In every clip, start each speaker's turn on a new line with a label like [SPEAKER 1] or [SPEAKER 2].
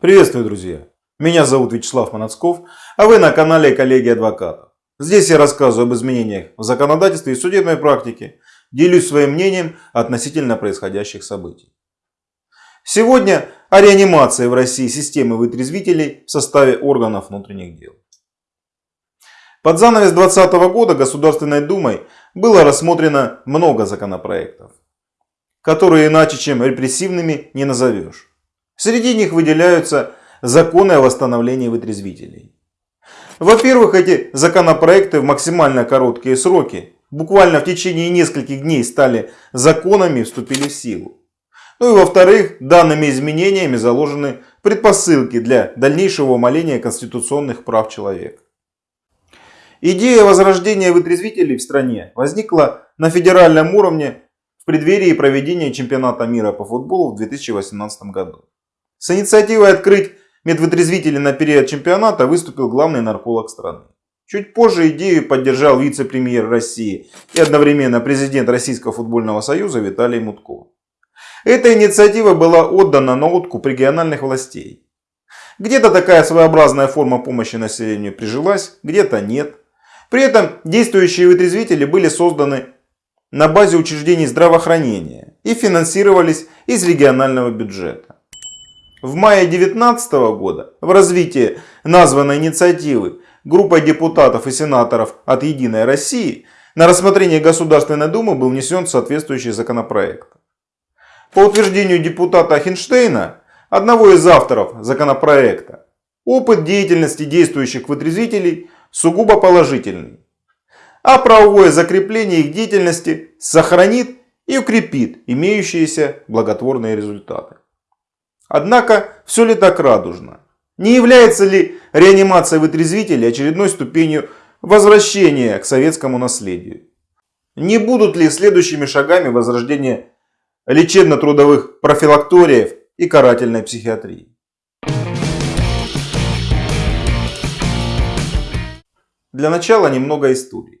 [SPEAKER 1] Приветствую, друзья! Меня зовут Вячеслав Манацков, а вы на канале Коллеги Адвокатов. Здесь я рассказываю об изменениях в законодательстве и судебной практике, делюсь своим мнением относительно происходящих событий. Сегодня о реанимации в России системы вытрезвителей в составе органов внутренних дел. Под занавес 2020 года Государственной Думой было рассмотрено много законопроектов, которые иначе чем репрессивными не назовешь. Среди них выделяются законы о восстановлении вытрезвителей. Во-первых, эти законопроекты в максимально короткие сроки, буквально в течение нескольких дней стали законами и вступили в силу. Ну и во-вторых, данными изменениями заложены предпосылки для дальнейшего умаления конституционных прав человека. Идея возрождения вытрезвителей в стране возникла на федеральном уровне в преддверии проведения чемпионата мира по футболу в 2018 году. С инициативой открыть медвытрезвители на период чемпионата выступил главный нарколог страны. Чуть позже идею поддержал вице-премьер России и одновременно президент Российского футбольного союза Виталий Мутко. Эта инициатива была отдана на откуп региональных властей. Где-то такая своеобразная форма помощи населению прижилась, где-то нет. При этом действующие вытрезвители были созданы на базе учреждений здравоохранения и финансировались из регионального бюджета. В мае 2019 года в развитии названной инициативы группой депутатов и сенаторов от «Единой России» на рассмотрение Государственной Думы был внесен соответствующий законопроект. По утверждению депутата Хинштейна, одного из авторов законопроекта, опыт деятельности действующих вытрезвителей сугубо положительный, а правовое закрепление их деятельности сохранит и укрепит имеющиеся благотворные результаты. Однако, все ли так радужно? Не является ли реанимация вытрезвителей очередной ступенью возвращения к советскому наследию? Не будут ли следующими шагами возрождения лечебно-трудовых профилакториев и карательной психиатрии? Для начала немного истории.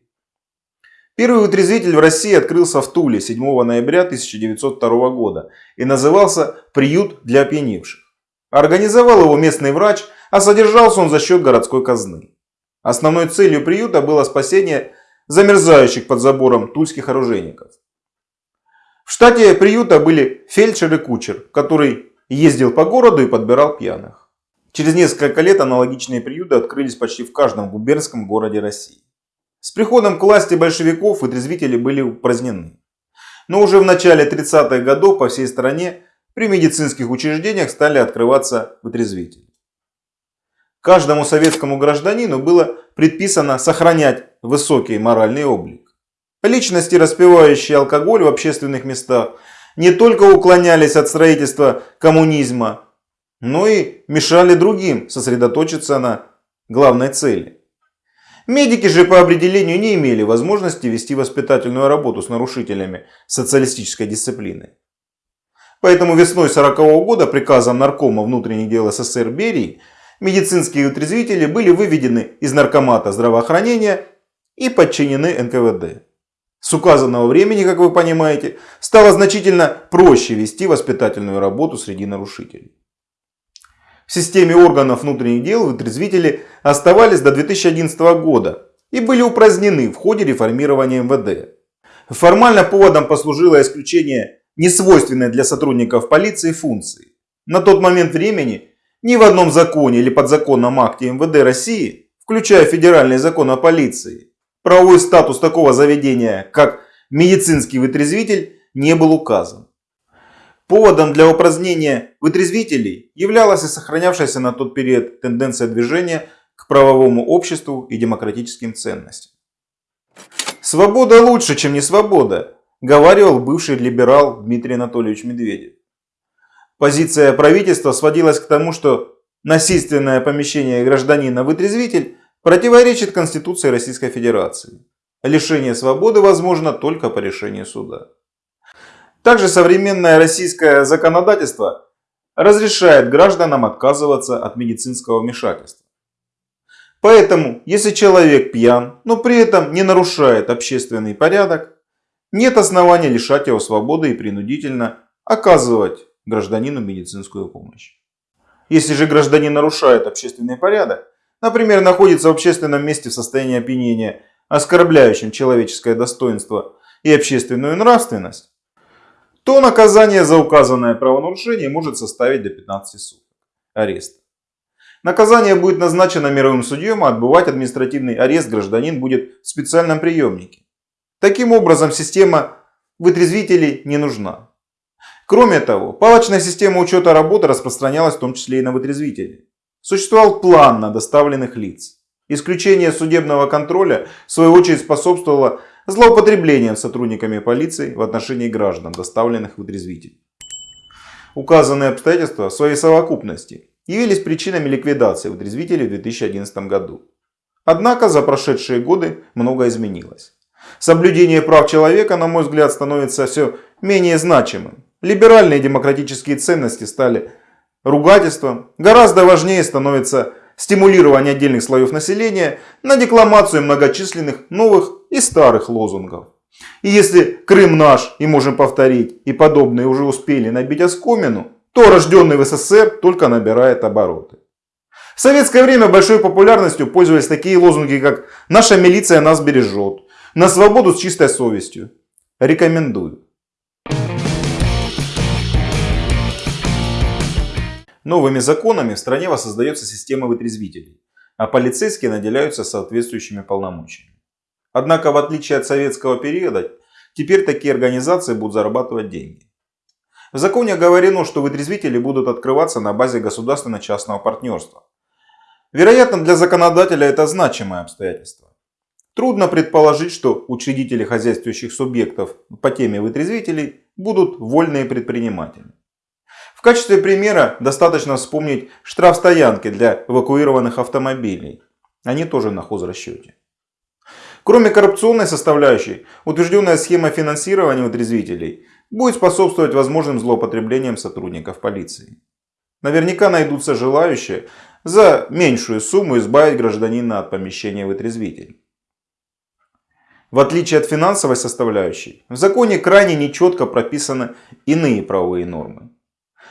[SPEAKER 1] Первый вытрезвитель в России открылся в Туле 7 ноября 1902 года и назывался «Приют для опьяневших». Организовал его местный врач, а содержался он за счет городской казны. Основной целью приюта было спасение замерзающих под забором тульских оружейников. В штате приюта были фельдшер и кучер, который ездил по городу и подбирал пьяных. Через несколько лет аналогичные приюты открылись почти в каждом губернском городе России. С приходом к власти большевиков вытрезвители были упразднены. Но уже в начале 30-х годов по всей стране при медицинских учреждениях стали открываться вытрезвители. Каждому советскому гражданину было предписано сохранять высокий моральный облик. Личности, распивающие алкоголь в общественных местах, не только уклонялись от строительства коммунизма, но и мешали другим сосредоточиться на главной цели. Медики же по определению не имели возможности вести воспитательную работу с нарушителями социалистической дисциплины. Поэтому весной 1940 года приказом Наркома внутренних дел СССР Берии медицинские утрезвители были выведены из Наркомата здравоохранения и подчинены НКВД. С указанного времени, как вы понимаете, стало значительно проще вести воспитательную работу среди нарушителей. В системе органов внутренних дел вытрезвители оставались до 2011 года и были упразднены в ходе реформирования МВД. Формально поводом послужило исключение несвойственной для сотрудников полиции функции. На тот момент времени ни в одном законе или подзаконном акте МВД России, включая федеральный закон о полиции, правовой статус такого заведения, как медицинский вытрезвитель, не был указан. Поводом для упразднения вытрезвителей являлась и сохранявшаяся на тот период тенденция движения к правовому обществу и демократическим ценностям. «Свобода лучше, чем не свобода», говаривал бывший либерал Дмитрий Анатольевич Медведев. Позиция правительства сводилась к тому, что насильственное помещение гражданина в вытрезвитель противоречит Конституции Российской Федерации. Лишение свободы возможно только по решению суда. Также современное российское законодательство разрешает гражданам отказываться от медицинского вмешательства. Поэтому, если человек пьян, но при этом не нарушает общественный порядок, нет основания лишать его свободы и принудительно оказывать гражданину медицинскую помощь. Если же гражданин нарушает общественный порядок, например, находится в общественном месте в состоянии опьянения, оскорбляющим человеческое достоинство и общественную нравственность, то наказание за указанное правонарушение может составить до 15 суток ареста. Наказание будет назначено мировым судьем, а отбывать административный арест гражданин будет в специальном приемнике. Таким образом, система вытрезвителей не нужна. Кроме того, палочная система учета работы распространялась в том числе и на вытрезвители. Существовал план на доставленных лиц. Исключение судебного контроля, в свою очередь, способствовало злоупотреблением сотрудниками полиции в отношении граждан, доставленных в вытрезвитель. Указанные обстоятельства в своей совокупности явились причинами ликвидации вытрезвителей в 2011 году. Однако за прошедшие годы многое изменилось. Соблюдение прав человека, на мой взгляд, становится все менее значимым. Либеральные демократические ценности стали ругательством. Гораздо важнее становится стимулирование отдельных слоев населения на декламацию многочисленных новых и старых лозунгов. И если Крым наш и можем повторить, и подобные уже успели набить оскомину, то рожденный в СССР только набирает обороты. В советское время большой популярностью пользовались такие лозунги, как «Наша милиция нас бережет», «На свободу с чистой совестью». Рекомендую. Новыми законами в стране воссоздается система вытрезвителей, а полицейские наделяются соответствующими полномочиями. Однако, в отличие от советского периода, теперь такие организации будут зарабатывать деньги. В законе оговорено, что вытрезвители будут открываться на базе государственно-частного партнерства. Вероятно, для законодателя это значимое обстоятельство. Трудно предположить, что учредители хозяйствующих субъектов по теме вытрезвителей будут вольные предприниматели. В качестве примера достаточно вспомнить штрафстоянки для эвакуированных автомобилей. Они тоже на хозрасчете. Кроме коррупционной составляющей, утвержденная схема финансирования вытрезвителей будет способствовать возможным злоупотреблениям сотрудников полиции. Наверняка найдутся желающие за меньшую сумму избавить гражданина от помещения вытрезвителей. В отличие от финансовой составляющей, в законе крайне нечетко прописаны иные правовые нормы.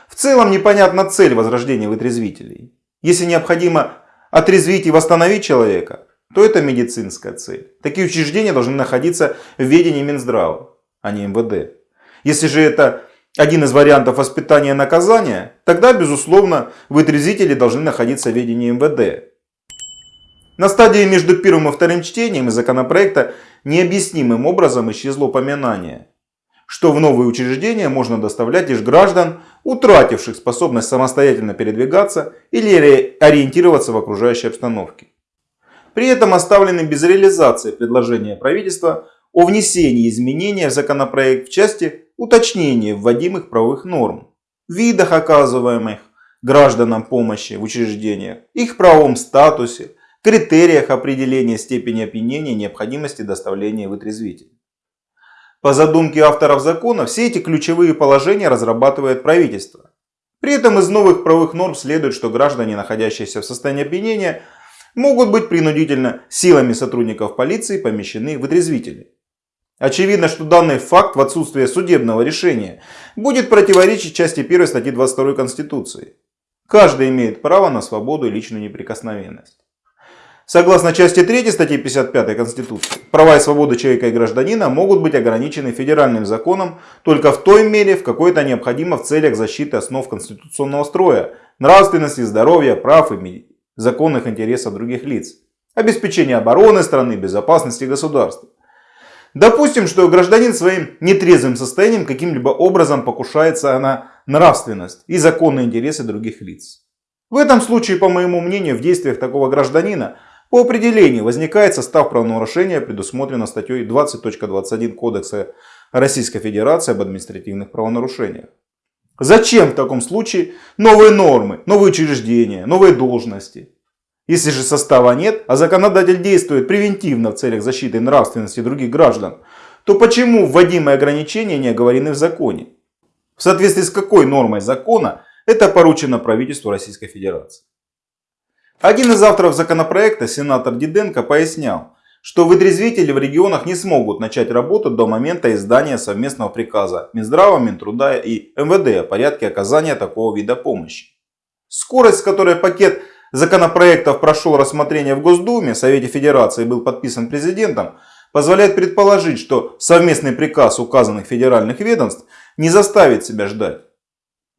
[SPEAKER 1] В целом непонятна цель возрождения вытрезвителей. Если необходимо отрезвить и восстановить человека, то это медицинская цель. Такие учреждения должны находиться в ведении Минздрава, а не МВД. Если же это один из вариантов воспитания и наказания, тогда, безусловно, вытрезвители должны находиться в ведении МВД. На стадии между первым и вторым чтением законопроекта необъяснимым образом исчезло упоминание, что в новые учреждения можно доставлять лишь граждан, утративших способность самостоятельно передвигаться или ориентироваться в окружающей обстановке. При этом оставлены без реализации предложения правительства о внесении изменения в законопроект в части уточнения вводимых правовых норм, видах оказываемых гражданам помощи в учреждениях, их правовом статусе, критериях определения степени опьянения необходимости доставления вытрезвителя. По задумке авторов закона, все эти ключевые положения разрабатывает правительство. При этом из новых правовых норм следует, что граждане, находящиеся в состоянии опьянения, могут быть принудительно силами сотрудников полиции помещены в вытрезвители. Очевидно, что данный факт в отсутствие судебного решения будет противоречить части 1 статьи 22 Конституции. Каждый имеет право на свободу и личную неприкосновенность. Согласно части 3 статьи 55 Конституции, права и свободы человека и гражданина могут быть ограничены федеральным законом только в той мере, в какой это необходимо в целях защиты основ конституционного строя, нравственности, здоровья, прав и законных интересов других лиц, обеспечения обороны страны, безопасности государства. Допустим, что гражданин своим нетрезвым состоянием каким-либо образом покушается на нравственность и законные интересы других лиц. В этом случае, по моему мнению, в действиях такого гражданина по определению возникает состав правонарушения, предусмотрено статьей 20.21 Кодекса Российской Федерации об административных правонарушениях. Зачем в таком случае новые нормы, новые учреждения, новые должности? Если же состава нет, а законодатель действует превентивно в целях защиты нравственности других граждан, то почему вводимые ограничения не оговорены в законе? В соответствии с какой нормой закона это поручено правительству Российской Федерации? Один из авторов законопроекта, сенатор Диденко, пояснял, что вытрезвители в регионах не смогут начать работу до момента издания совместного приказа Минздрава, Минтруда и МВД о порядке оказания такого вида помощи. Скорость, с которой пакет законопроектов прошел рассмотрение в Госдуме, Совете Федерации был подписан президентом, позволяет предположить, что совместный приказ указанных федеральных ведомств не заставит себя ждать.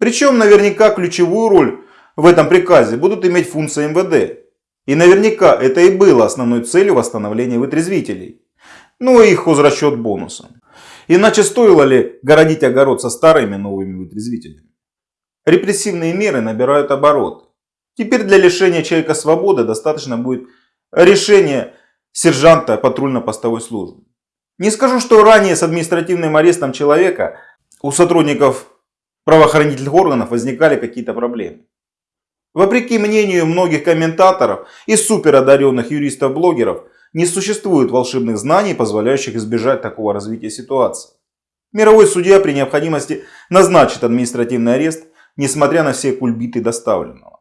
[SPEAKER 1] Причем наверняка ключевую роль в этом приказе будут иметь функции МВД. И наверняка это и было основной целью восстановления вытрезвителей. Ну и их хозрасчет бонусом. Иначе стоило ли городить огород со старыми новыми вытрезвителями? Репрессивные меры набирают обороты. Теперь для лишения человека свободы достаточно будет решения сержанта патрульно-постовой службы. Не скажу, что ранее с административным арестом человека у сотрудников правоохранительных органов возникали какие-то проблемы. Вопреки мнению многих комментаторов и суперодаренных юристов-блогеров, не существует волшебных знаний, позволяющих избежать такого развития ситуации. Мировой судья при необходимости назначит административный арест, несмотря на все кульбиты доставленного.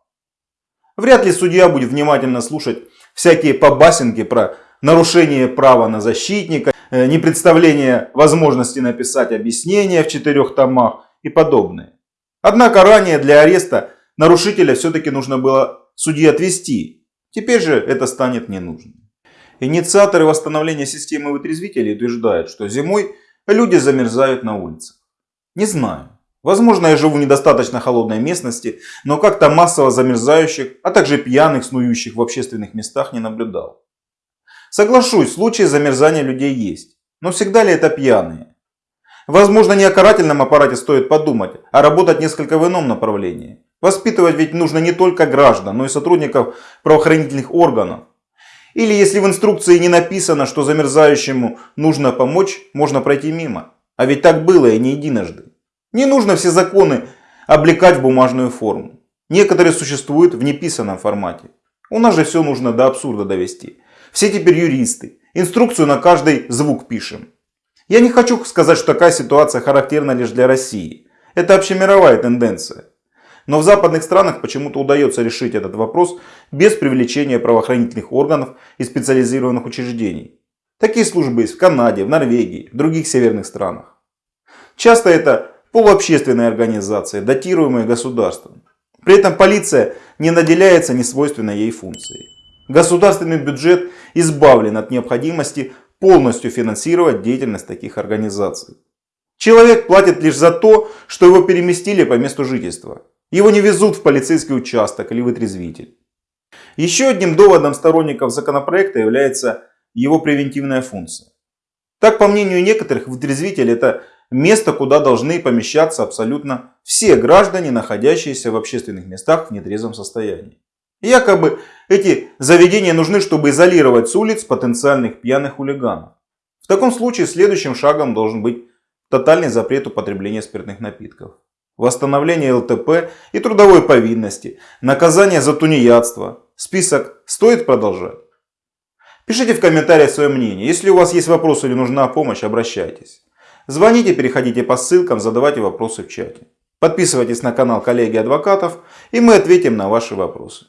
[SPEAKER 1] Вряд ли судья будет внимательно слушать всякие побасенки про нарушение права на защитника, э, непредставление возможности написать объяснение в четырех томах и подобное. Однако ранее для ареста нарушителя все-таки нужно было судьи отвести. Теперь же это станет ненужным. Инициаторы восстановления системы вытрезвителей утверждают, что зимой люди замерзают на улицах. Не знаю. Возможно, я живу в недостаточно холодной местности, но как-то массово замерзающих, а также пьяных, снующих в общественных местах не наблюдал. Соглашусь, случаи замерзания людей есть. Но всегда ли это пьяные? Возможно, не о карательном аппарате стоит подумать, а работать несколько в ином направлении. Воспитывать ведь нужно не только граждан, но и сотрудников правоохранительных органов. Или если в инструкции не написано, что замерзающему нужно помочь, можно пройти мимо. А ведь так было и не единожды. Не нужно все законы облекать в бумажную форму. Некоторые существуют в неписанном формате. У нас же все нужно до абсурда довести. Все теперь юристы. Инструкцию на каждый звук пишем. Я не хочу сказать, что такая ситуация характерна лишь для России. Это общемировая тенденция. Но в западных странах почему-то удается решить этот вопрос без привлечения правоохранительных органов и специализированных учреждений. Такие службы есть в Канаде, в Норвегии, в других северных странах. Часто это полуобщественные организации, датируемые государством. При этом полиция не наделяется несвойственной ей функцией. Государственный бюджет избавлен от необходимости полностью финансировать деятельность таких организаций. Человек платит лишь за то, что его переместили по месту жительства. Его не везут в полицейский участок или вытрезвитель. Еще одним доводом сторонников законопроекта является его превентивная функция. Так, по мнению некоторых, вытрезвитель это место, куда должны помещаться абсолютно все граждане, находящиеся в общественных местах в нетрезвом состоянии. Якобы эти заведения нужны, чтобы изолировать с улиц потенциальных пьяных хулиганов. В таком случае следующим шагом должен быть тотальный запрет употребления спиртных напитков восстановление ЛТП и трудовой повинности, наказание за тунеядство. Список стоит продолжать? Пишите в комментариях свое мнение. Если у вас есть вопросы или нужна помощь, обращайтесь. Звоните, переходите по ссылкам, задавайте вопросы в чате. Подписывайтесь на канал коллеги адвокатов и мы ответим на ваши вопросы.